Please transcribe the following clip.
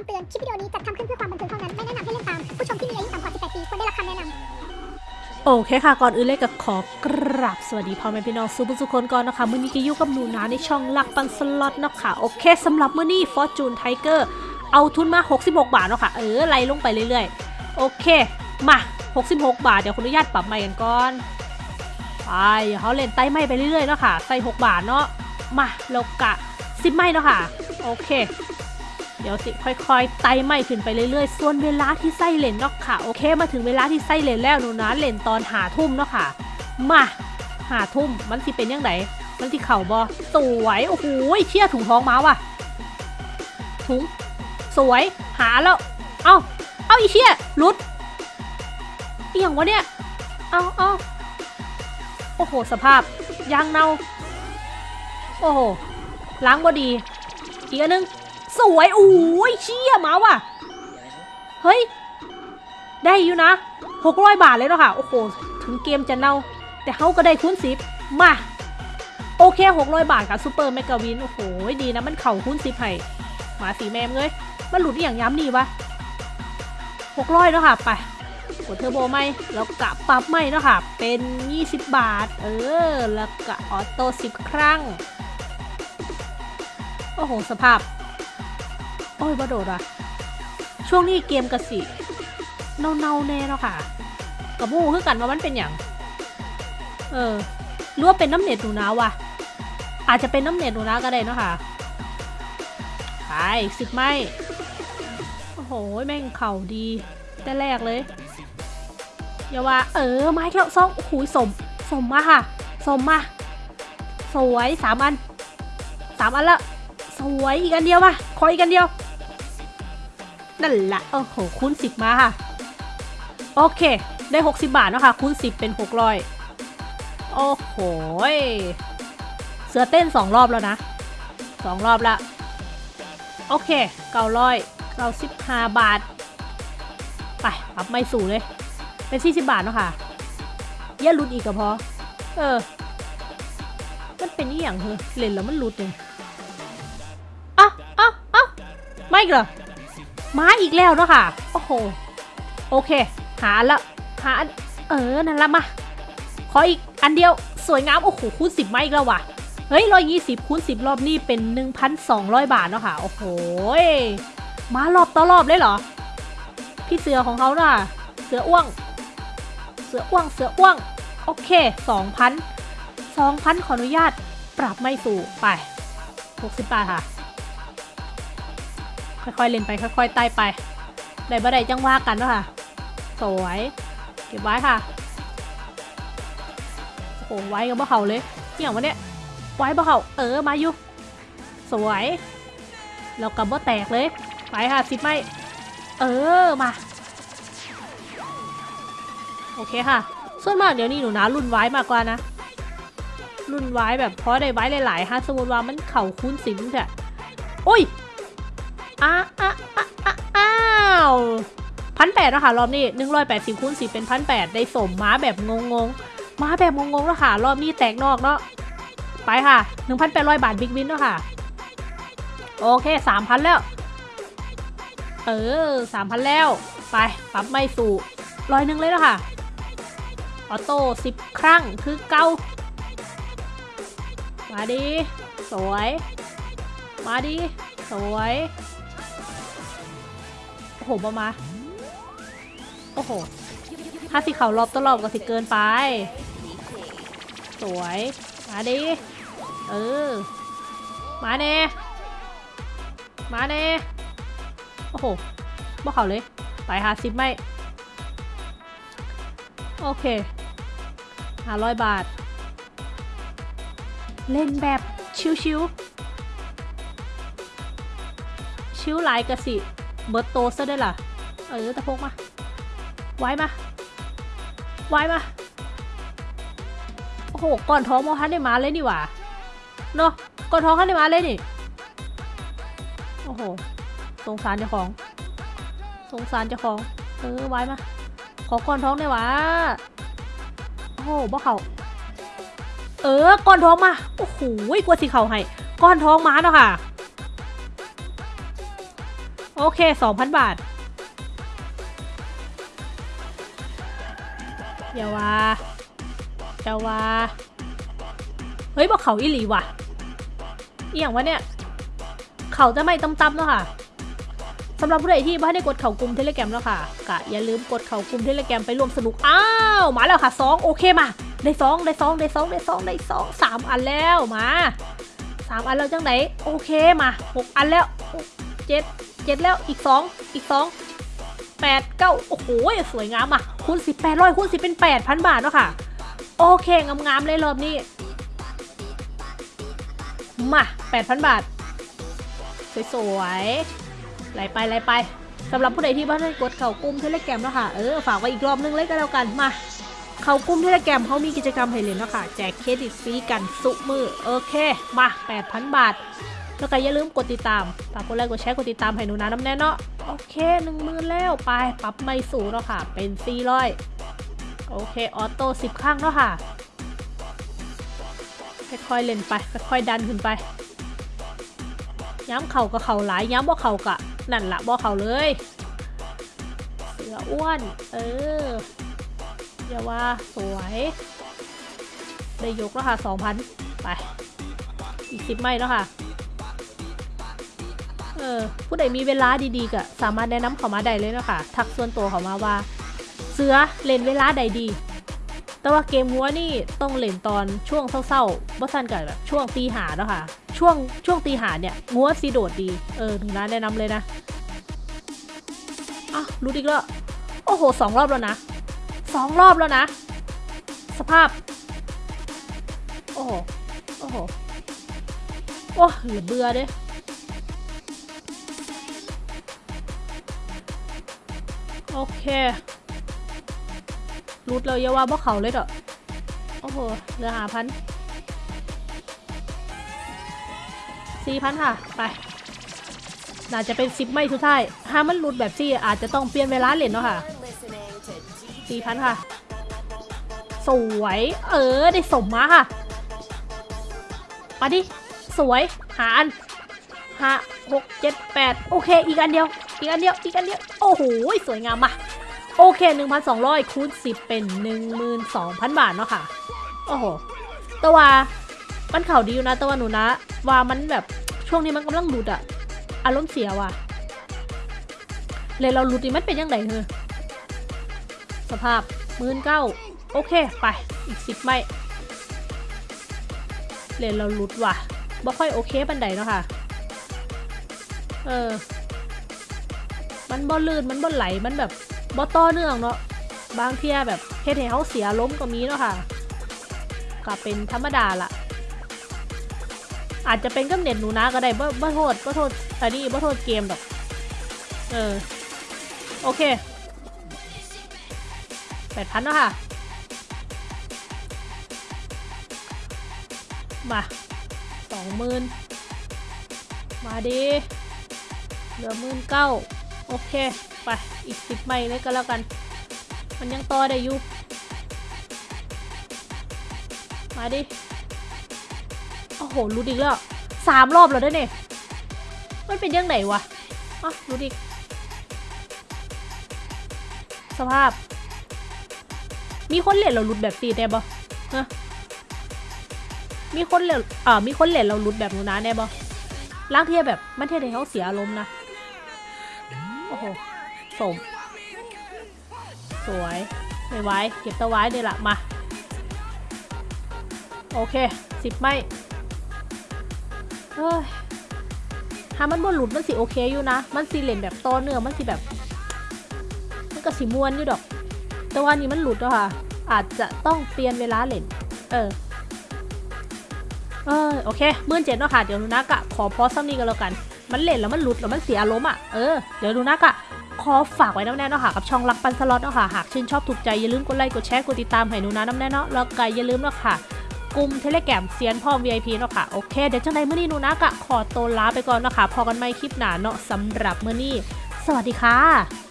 คำเตือน คลิปวิดีโอนี้จัดทำขึ้นเพื่อความบันเทิงเท่านั้น ไม่แนะนำให้เล่นตาม ผู้ชมที่มีอายุต่ำกว่า 18 ปีควรได้รับคำแนะนำ โอเคค่ะ ก่อนอื่นเลยก็ขอกราบสวัสดีพ่อแม่พี่น้องสุภสุคนก่อนนะคะมื่อนี้ก็อยู่กับหนูนาในช่องลักปันสล็อตเนาะคะโอเคสำหรับมื่อนี้ Fortune Tiger เอาทุนมา 66 บาทเนาะค่ะ เออไล่ลงไปเรื่อยๆ โอเค มา 66 บาท เดี๋ยวคุณอนุญาตปรับใหม่กันก่อน ไปเขาเล่นไต่ไม้ไปเรื่อยๆเนาะค่ะใส่6บาทเนาะ มาเรากะซิปไม่เนาะค่ะ โอเค เดี๋ยวสิค่อยๆไต่ไม่ขึ้นไปเรื่อยๆ ส่วนเวลาที่ไส้เลนเนาะค่ะ โอเค มาถึงเวลาที่ไส้เลนแล้วหนูนะเลนตอนหาทุ่มเนาะค่ะ มาหาทุ่มมันสิเป็นยังไงมันสิเข่าบอสวยโอ้โหเชี่ยถุงท้องมาว่ะ ถุง สวยหาแล้ว เอ้าเอ้าอีเชี่ยหลุดเอียงวะเนี่ย เอ้าเอ้าโอ้โห สภาพยางเน่าโอ้โหล้างบอดี อีกอันนึง สวยโอ้ยเชี่ยมาว่ะ เฮ้ย ได้อยู่นะหกร้อยบาทเลยเนาะค่ะ โอ้โห ถึงเกมจะเน่า แต่เขาก็ได้คูณสิบมา โอเคหกร้อยบาทกับซูเปอร์แมกกาวิน โอ้โห ดีนะ มันเข่าคูณสิบให้หมาสีแมมเลยมันหลุดอย่างย้ำนี่วะหกร้อยเนาะค่ะ ไปกดเทอร์โบไหมแล้วกะปรับไหมเนาะค่ะ เป็น 20 บาท เออ แล้วกะออโต้10 ครั้ง โอ้โห สภาพ โอ้ยบ่โดดอะ ช่วงนี้เกมกระสิเน่าๆแน่เนาะค่ะกับมูคือกันว่ามันเป็นอย่างเออรือว่าเป็นน้ำเน็ตหนูนะวะอาจจะเป็นน้ำเน็ตหนูนะก็ได้เนาะค่ะไปสิบไม้โอ้โหแม่งเข่าดีแต่แรกเลยอย่าว่า เออไม้แล้วซองโอ้โหสม สมมาค่ะสมมาสวยสามอันสามอันละสวยอีกอันเดียวป่ะขออีกอันเดียว นั่นแหละโอ้โหคูณสิบมาค่ะ โอเค ได้ 60 บาทเนาะค่ะคูณ10 เป็น 600 โอ้โหเสือเต้น 2 รอบแล้วนะ 2 รอบละ โอเค900 95บาท ไปปรับไม่สูงเลย เป็น 40 บาทเนาะค่ะอย่าลุดอีกก็พอ เออ มันเป็นอย่างเธอเล่นแล้วมันลุดเลยอ้าวอ้าวอ้าวไม่เหรอ มาอีกแล้วเนาะค่ะ โอ้โห โอเค หาละหาเออ นั่นละมา ขออีกอันเดียว สวยงาม โอ้โห คูณสิบมาอีกแล้วว่ะ เฮ้ยร้อยยี่สิบคูณสิบรอบนี้เป็น1,200บาทเนาะค่ะ โอ้โห มารอบต่อรอบเลยเหรอ พี่เสือของเขาน่ะ เสืออ้วง เสืออ้วง เสืออ้วง โอเค2,000 2,000ขออนุญาตปรับไม่สู่ไป60บาทค่ะ ค่อยๆเล่นไปค่อยๆไต่ไปได้บ่ได้จังว่ากันเนาะค่ะ สวยเก็บไว้ค่ะโอ้ไว้กับบ่เขาเลยเหี่ยงวะเนี่ยไว้บ่เขาเออมาอยู่สวยแล้วกับบ่แตกเลยไปค่ะสิบไม่เออมาโอเคค่ะ ส่วนมากเดี๋ยวนี้หนูนะรุ่นไว้มากกว่านะรุ่นไว้แบบเพราะได้ไว้หลายๆฮะสมมติว่ามันเข่าคูณสิบเถอะโอ้ย อ้าอ้าอ้าอ้าวพันแปดนะคะรอบนี้หนึ่งร้อยแปดสิบคูณสิบเป็นพันแปดได้สมม้าแบบงงงๆม้าแบบงงงๆแล้วค่ะ รอบนี้แตกนอกเนาะไปค่ะหนึ่งพันแปดร้อยบาทบิ๊กวินเนาะค่ะ โอเคสามพันแล้ว เออสามพันแล้ว ไปปรับไม่สู่ร้อยหนึ่งเลยแล้วค่ะ ออโต้สิบครั้งคือเก้ามาดี สวย มาดี สวย โอ้โหบอมา โอ้โห ถ้าสิเขารอบตลอดก็สิเกินไป สวย มาดิ เออ มาเน่มาเน่โอ้โหบ่เขาเลยไปหาซิปไม่ โอเคห้าร้อยบาท เล่นแบบชิวๆชิวหลายกะสิ เบิร์ตโตซะได้วยล่ะ เออตะพกมา ไว้มา ไว้มา โอ้โห ก่อนท้องมอฮันได้มาเลยนี่หว่า เนาะก่อนท้องฮันได้มาเลยนี่ โอ้โห สงสารเจ้าของ สงสารเจ้าของ เออ ไว้มา ขอก่อนท้องได้หวะโอ้โหบ่เขาเออ ก่อนท้องมา โอ้โหกลัวสิเขาให้ ก้อนท้องมาเนาะค่ะ โอเคสองพันบาท อย่าว่าอย่าว่า เฮ้ยบอกเขาอีหลีว่ะ อีหยังวะเนี่ย เขาจะไม่ตำๆเนาะค่ะสำหรับผู้ใดที่ไม่ได้กดเข่ากลุ่มเทเลแกรมแล้วค่ะกะอย่าลืมกดเข่ากลุ่มเทเลแกรมไปร่วมสนุก อ้าว มาแล้วค่ะสองโอเคมา ได้สองได้สองได้สองได้สองได้สองสามอันแล้วมาสามอันแล้วจังไหนโอเคมาหกอันแล้วหก เจ็ดแล้วอีกสองอีกสองแปดเก้าโอ้โหสวยงามอะคูณสิบแปดร้อยคูณสิบเป็นแปดพันบาทเนาะค่ะ โอเคงามๆเลยรอบนี้ มาแปดพันบาท สวยๆไหลไปไหลไปสำหรับผู้ใดที่บ้านได้กดเข่ากลุ่ม Telegram แล้วค่ะ เออฝากไว้อีกรอบนึงเลยก็แล้วกันมาเขากลุ่ม Telegram เขามีกิจกรรมให้เล่นเนาะค่ะ แจกเครดิตฟรีกันสุมือโอเค มา 8,000 บาท แล้วก็อย่าลืมกดติดตามฝากกดไลค์กดแชร์กดติดตามให้หนูนานำแน่เนาะโอเคหนึ่งหมื่นแล้วไปปรับไม้สูงแล้วค่ะ เป็น400โอเค auto 10ครั้งแล้วค่ะค่อยๆเล่นไปค่อยๆดันขึ้นไปย้ำเข่ากับเข่าหลายย้ำบ่เข่ากะนั่นละบ่เข่าเลยเสืออ้วนเอออย่าว่าสวยได้ยกแล้วค่ะสองพันไปอีกสิบไม่แล้วค่ะ เออผู้ใดมีเวลาดีๆก็สามารถแนะนำเขามาได้เลยเนาะคะทักส่วนตัวเขามาว่า เสือเล่นเวลาใดดี แต่ว่าเกมหัวนี่ต้องเล่นตอนช่วงเศร้าๆบ่สั้นกับแบบช่วงตีหาเนาะค่ะช่วงช่วงตีหาเนี่ยงัวซีโดดดีเออหนูนแนะนำเลยนะอ้าวรู้อีกแล้วโอ้โหสองรอบแล้วนะสองรอบแล้วนะ สภาพ โอ้โห โอ้โห โอ้เหลือเบื่อเด้ โอเครูดเลยอยาว่าบ่เขาเลยเด้อโอ้โหเหลือหาพันสี่พันค่ะ ไปน่าจะเป็นสิบไม่สุดท้ายถ้ามันหลุดแบบซี่อาจจะต้องเปลี่ยนเวลาเล่นเนาะค่ะสี่พันค่ะ สวย เออ ได้สมมาค่ะมาดิ สวย หาอันหาหกเจ็ดแปดโอเค อีกอันเดียว อีกอันเดียวอีกอันเดียวโอ้โหสวยงามมาโอเค 1,200คูณ10 เป็น 12,000 บาทเนาะค่ะ โอ้โหแต่ว่ามันเข่าดีอยู่นะแต่ว่าหนูนะ ว่ามันแบบช่วงนี้มันกำลังหลุดอะอารมณ์เสียว่ะ เลยเราหลุดนี่มันเป็นยังไงเธอสภาพหมื่นเก้าโอเค ไป อีกสิบไม่เลยเราหลุดว่ะบ่ค่อยโอเคปันใดเนาะค่ะ เออ มันบ่ลื่นมันบ่ไหลมันแบบบ่ต่อเนื่องเนาะบางเที่ยแบบเฮ็ดให้เขาเสียล้มก็มีเนาะค่ะก็เป็นธรรมดาละอาจจะเป็นกับเน็ตหนูนะก็ได้บ่บ่โทษบ่โทษอันนี้บ่โทษเกมดอกเออโอเคแปดพันเนาะค่ะมาสองหมื่นมาดีเหลือหมื่นเก้า โอเค ไป อีกสิบไม้เลยก็แล้วกัน มันยังต่อได้อยู่ มาดิ โอ้โหรู้ดิกแล้วสามรอบแล้วได้เนี่ยมันเป็นยังไงวะอะรู้ดิกสภาพ มีคนเล่นเราลุดแบบตีได้ปะฮะมีคนเล่นอ่ามีคนเล่นเราลุดแบบหนูนะได้ปะล้างเทียแบบมันเทียให้เขาเสียอารมณ์นะ โอ้โหสม สวยไม่ไว้ เก็บตะไว้เลยละมา โอเคสิบไม่เฮ้ยถ้ามันบ่หลุดมันสิโอเคอยู่นะ มันสิเหล่นแบบต่อเนื่องมันสิแบบ มันก็สิมวนอยู่ดอก แต่ว่านี้มันหลุดแล้วค่ะ อาจจะต้องเปลี่ยนเวลาเหล่น เออ เออโอเคมื่นเจ็ดเนาะค่ะ เดี๋ยวนูนักอะขอพอซ้ำนี้กันแล้วกัน มันเล่นแล้วมันหลุดแล้วมันเสียอารมณ์อะ เออ เดี๋ยวหนูนักอะขอฝากไว้น้ำแน่เนาะค่ะกับช่องรักปันสล็อตเนาะค่ะ หากชื่นชอบถูกใจอย่าลืมกดไลค์กดแชร์กดติดตามให้หนูนะน้ำแน่เนาะแล้วก็อย่าลืมเนาะค่ะกลุ่มเทเลแกรมเซียนพ่อ VIP เนาะค่ะ โอเค เดี๋ยวจังไดมื้อนี้หนูนักอะขอตัวลาไปก่อนเนาะค่ะพอกันไม่คลิปหนาเนาะสำหรับมื้อนี้ สวัสดีค่ะ